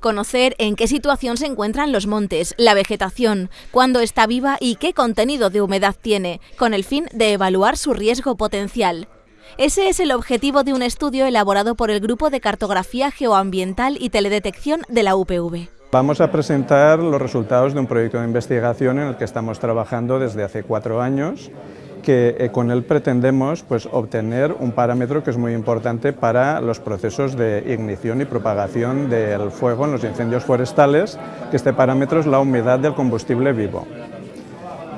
Conocer en qué situación se encuentran los montes, la vegetación, cuándo está viva y qué contenido de humedad tiene, con el fin de evaluar su riesgo potencial. Ese es el objetivo de un estudio elaborado por el Grupo de Cartografía Geoambiental y Teledetección de la UPV. Vamos a presentar los resultados de un proyecto de investigación en el que estamos trabajando desde hace cuatro años que eh, con él pretendemos pues, obtener un parámetro que es muy importante para los procesos de ignición y propagación del fuego en los incendios forestales, que este parámetro es la humedad del combustible vivo.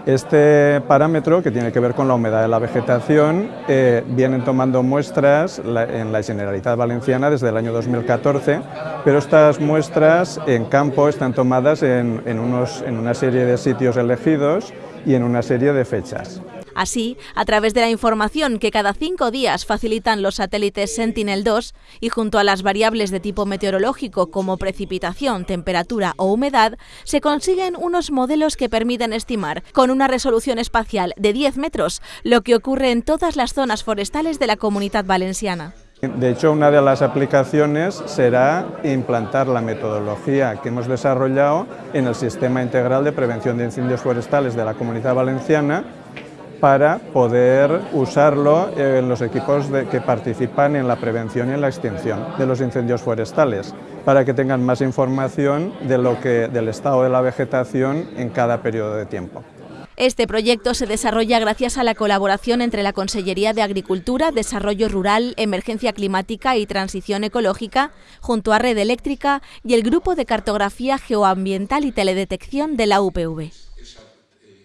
Este parámetro, que tiene que ver con la humedad de la vegetación, eh, vienen tomando muestras en la Generalitat Valenciana desde el año 2014, pero estas muestras en campo están tomadas en, unos, en una serie de sitios elegidos y en una serie de fechas. Así, a través de la información que cada cinco días facilitan los satélites Sentinel-2 y junto a las variables de tipo meteorológico como precipitación, temperatura o humedad, se consiguen unos modelos que permiten estimar con una resolución espacial de 10 metros lo que ocurre en todas las zonas forestales de la comunidad valenciana. De hecho, una de las aplicaciones será implantar la metodología que hemos desarrollado en el Sistema Integral de Prevención de Incendios Forestales de la Comunidad Valenciana para poder usarlo en los equipos que participan en la prevención y en la extinción de los incendios forestales, para que tengan más información de lo que, del estado de la vegetación en cada periodo de tiempo. Este proyecto se desarrolla gracias a la colaboración entre la Consellería de Agricultura, Desarrollo Rural, Emergencia Climática y Transición Ecológica, junto a Red Eléctrica y el Grupo de Cartografía Geoambiental y Teledetección de la UPV.